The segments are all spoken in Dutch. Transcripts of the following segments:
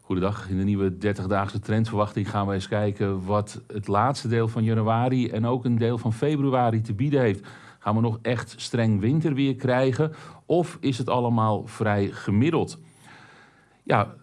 Goedendag. In de nieuwe 30-daagse trendverwachting gaan we eens kijken wat het laatste deel van januari en ook een deel van februari te bieden heeft. Gaan we nog echt streng winterweer krijgen of is het allemaal vrij gemiddeld? Ja,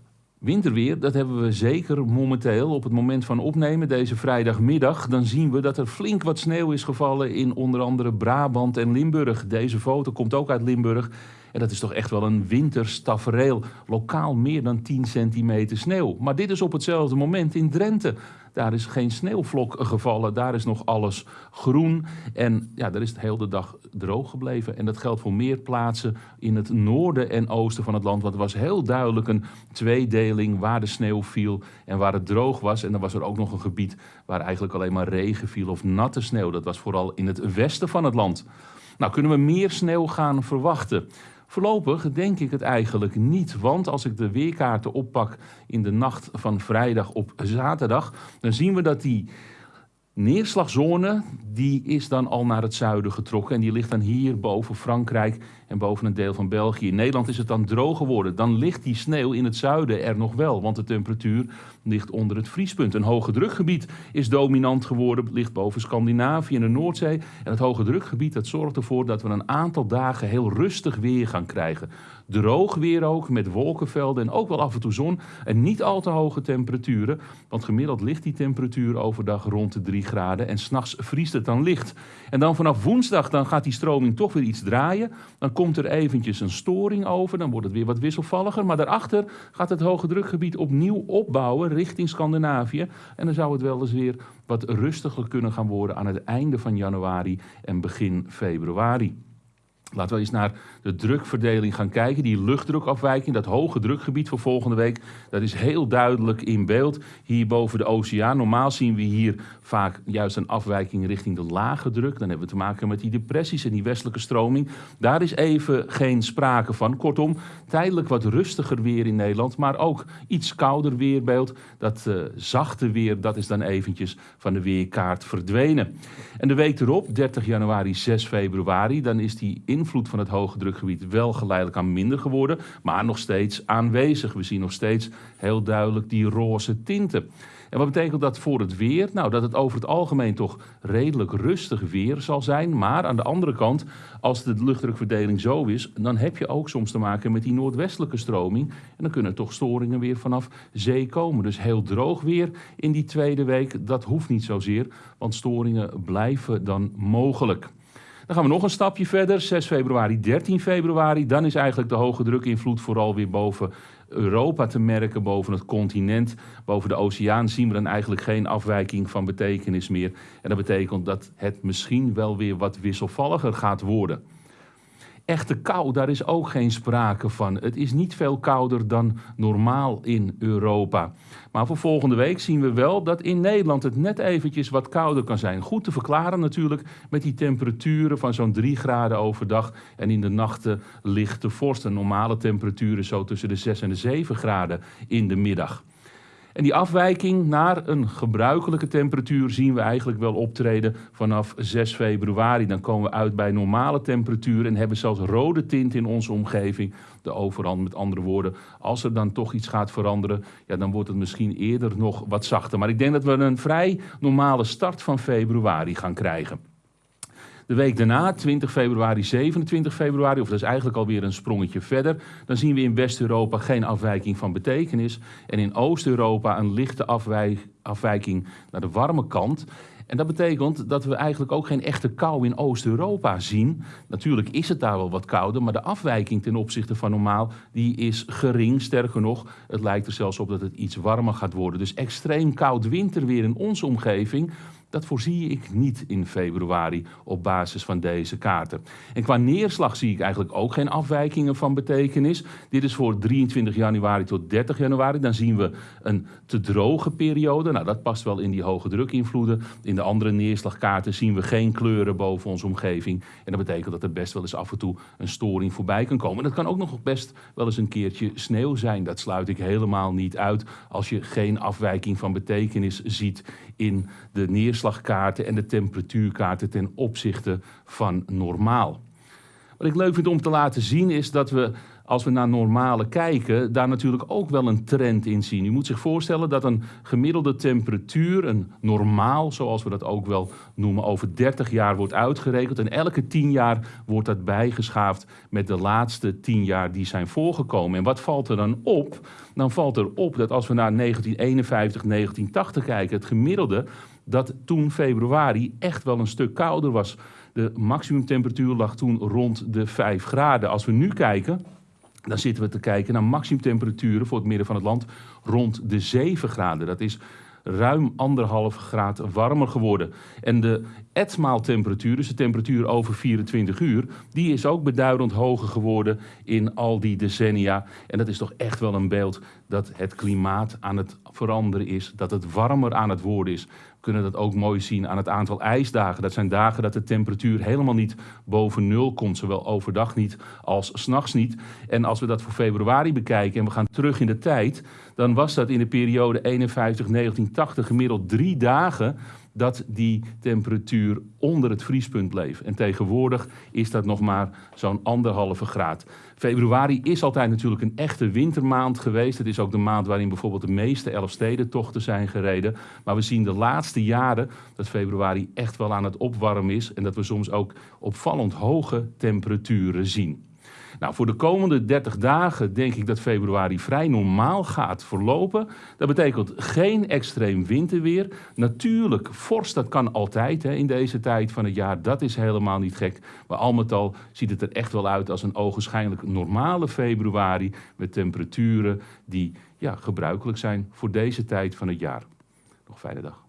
winterweer, dat hebben we zeker momenteel op het moment van opnemen, deze vrijdagmiddag. Dan zien we dat er flink wat sneeuw is gevallen in onder andere Brabant en Limburg. Deze foto komt ook uit Limburg. En dat is toch echt wel een winterstafereel. Lokaal meer dan 10 centimeter sneeuw. Maar dit is op hetzelfde moment in Drenthe. Daar is geen sneeuwvlok gevallen, daar is nog alles groen. En ja, daar is het heel de dag droog gebleven. En dat geldt voor meer plaatsen in het noorden en oosten van het land. Want er was heel duidelijk een tweedeling waar de sneeuw viel en waar het droog was. En dan was er ook nog een gebied waar eigenlijk alleen maar regen viel of natte sneeuw. Dat was vooral in het westen van het land. Nou, kunnen we meer sneeuw gaan verwachten? Voorlopig denk ik het eigenlijk niet, want als ik de weerkaarten oppak in de nacht van vrijdag op zaterdag, dan zien we dat die neerslagzone, die is dan al naar het zuiden getrokken en die ligt dan hier boven Frankrijk en boven een deel van België. In Nederland is het dan droog geworden. Dan ligt die sneeuw in het zuiden er nog wel, want de temperatuur ligt onder het vriespunt. Een hoge drukgebied is dominant geworden, ligt boven Scandinavië en de Noordzee. En het hoge drukgebied dat zorgt ervoor dat we een aantal dagen heel rustig weer gaan krijgen. Droog weer ook, met wolkenvelden en ook wel af en toe zon. En niet al te hoge temperaturen, want gemiddeld ligt die temperatuur overdag rond de 3 graden. En s'nachts vriest het dan licht. En dan vanaf woensdag dan gaat die stroming toch weer iets draaien. Dan komt er eventjes een storing over, dan wordt het weer wat wisselvalliger. Maar daarachter gaat het hoge drukgebied opnieuw opbouwen richting Scandinavië. En dan zou het wel eens weer wat rustiger kunnen gaan worden aan het einde van januari en begin februari. Laten we eens naar de drukverdeling gaan kijken. Die luchtdrukafwijking, dat hoge drukgebied voor volgende week, dat is heel duidelijk in beeld. Hier boven de oceaan. Normaal zien we hier vaak juist een afwijking richting de lage druk. Dan hebben we te maken met die depressies en die westelijke stroming. Daar is even geen sprake van. Kortom, tijdelijk wat rustiger weer in Nederland, maar ook iets kouder weerbeeld. Dat uh, zachte weer, dat is dan eventjes van de weerkaart verdwenen. En de week erop, 30 januari, 6 februari, dan is die invloed van het hoge drukgebied wel geleidelijk aan minder geworden, maar nog steeds aanwezig. We zien nog steeds heel duidelijk die roze tinten. En wat betekent dat voor het weer? Nou, dat het over het algemeen toch redelijk rustig weer zal zijn. Maar aan de andere kant, als de luchtdrukverdeling zo is, dan heb je ook soms te maken met die noordwestelijke stroming. En dan kunnen toch storingen weer vanaf zee komen. Dus heel droog weer in die tweede week, dat hoeft niet zozeer, want storingen blijven dan mogelijk. Dan gaan we nog een stapje verder. 6 februari, 13 februari. Dan is eigenlijk de hoge drukinvloed vooral weer boven Europa te merken, boven het continent. Boven de oceaan zien we dan eigenlijk geen afwijking van betekenis meer. En dat betekent dat het misschien wel weer wat wisselvalliger gaat worden. Echte kou, daar is ook geen sprake van. Het is niet veel kouder dan normaal in Europa. Maar voor volgende week zien we wel dat in Nederland het net eventjes wat kouder kan zijn. Goed te verklaren natuurlijk met die temperaturen van zo'n 3 graden overdag en in de nachten lichte vorst. normale temperaturen zo tussen de 6 en de 7 graden in de middag. En die afwijking naar een gebruikelijke temperatuur zien we eigenlijk wel optreden vanaf 6 februari. Dan komen we uit bij normale temperatuur en hebben zelfs rode tint in onze omgeving. De overhand, met andere woorden, als er dan toch iets gaat veranderen, ja, dan wordt het misschien eerder nog wat zachter. Maar ik denk dat we een vrij normale start van februari gaan krijgen. De week daarna, 20 februari, 27 februari, of dat is eigenlijk alweer een sprongetje verder, dan zien we in West-Europa geen afwijking van betekenis. En in Oost-Europa een lichte afwijking naar de warme kant. En dat betekent dat we eigenlijk ook geen echte kou in Oost-Europa zien. Natuurlijk is het daar wel wat kouder, maar de afwijking ten opzichte van normaal die is gering. Sterker nog, het lijkt er zelfs op dat het iets warmer gaat worden. Dus extreem koud winterweer in onze omgeving, dat voorzie ik niet in februari op basis van deze kaarten. En qua neerslag zie ik eigenlijk ook geen afwijkingen van betekenis. Dit is voor 23 januari tot 30 januari. Dan zien we een te droge periode. Nou, dat past wel in die hoge drukinvloeden. In de andere neerslagkaarten zien we geen kleuren boven onze omgeving. En dat betekent dat er best wel eens af en toe een storing voorbij kan komen. Dat kan ook nog best wel eens een keertje sneeuw zijn. Dat sluit ik helemaal niet uit als je geen afwijking van betekenis ziet in de neerslagkaarten en de temperatuurkaarten ten opzichte van normaal. Wat ik leuk vind om te laten zien is dat we, als we naar normale kijken, daar natuurlijk ook wel een trend in zien. U moet zich voorstellen dat een gemiddelde temperatuur, een normaal, zoals we dat ook wel noemen, over 30 jaar wordt uitgerekend. En elke 10 jaar wordt dat bijgeschaafd met de laatste 10 jaar die zijn voorgekomen. En wat valt er dan op? Dan valt er op dat als we naar 1951, 1980 kijken, het gemiddelde, dat toen februari echt wel een stuk kouder was. De maximumtemperatuur lag toen rond de 5 graden. Als we nu kijken, dan zitten we te kijken naar maximumtemperaturen voor het midden van het land rond de 7 graden. Dat is ruim anderhalf graad warmer geworden. En de etmaaltemperatuur, dus de temperatuur over 24 uur, die is ook beduidend hoger geworden in al die decennia. En dat is toch echt wel een beeld dat het klimaat aan het veranderen is, dat het warmer aan het worden is. Kunnen dat ook mooi zien aan het aantal ijsdagen. Dat zijn dagen dat de temperatuur helemaal niet boven nul komt, zowel overdag niet als s'nachts niet. En als we dat voor februari bekijken en we gaan terug in de tijd, dan was dat in de periode 51-1980 gemiddeld drie dagen dat die temperatuur onder het vriespunt bleef. En tegenwoordig is dat nog maar zo'n anderhalve graad. Februari is altijd natuurlijk een echte wintermaand geweest. Het is ook de maand waarin bijvoorbeeld de meeste Elfstedentochten zijn gereden. Maar we zien de laatste jaren dat februari echt wel aan het opwarmen is. En dat we soms ook opvallend hoge temperaturen zien. Nou, voor de komende 30 dagen denk ik dat februari vrij normaal gaat verlopen. Dat betekent geen extreem winterweer. Natuurlijk, vorst, dat kan altijd hè, in deze tijd van het jaar. Dat is helemaal niet gek. Maar al met al ziet het er echt wel uit als een ogenschijnlijk normale februari. Met temperaturen die ja, gebruikelijk zijn voor deze tijd van het jaar. Nog fijne dag.